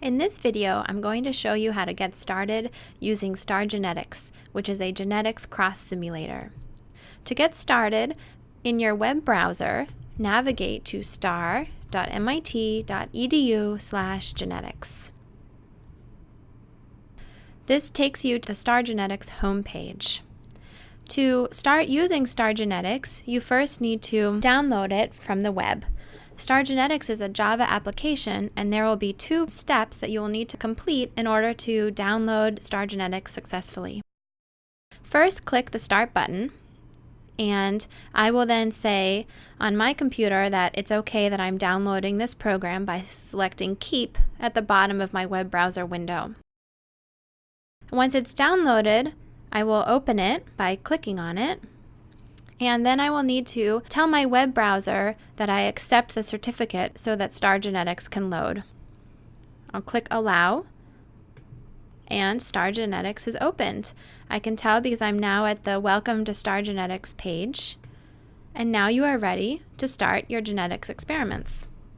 In this video, I'm going to show you how to get started using Star Genetics, which is a genetics cross simulator. To get started, in your web browser, navigate to star.mit.edu slash genetics. This takes you to the Star Genetics homepage. To start using Star Genetics, you first need to download it from the web. Star Genetics is a Java application, and there will be two steps that you will need to complete in order to download Star Genetics successfully. First, click the Start button, and I will then say on my computer that it's okay that I'm downloading this program by selecting Keep at the bottom of my web browser window. Once it's downloaded, I will open it by clicking on it and then I will need to tell my web browser that I accept the certificate so that Star Genetics can load. I'll click Allow, and Star Genetics is opened. I can tell because I'm now at the Welcome to Star Genetics page. And now you are ready to start your genetics experiments.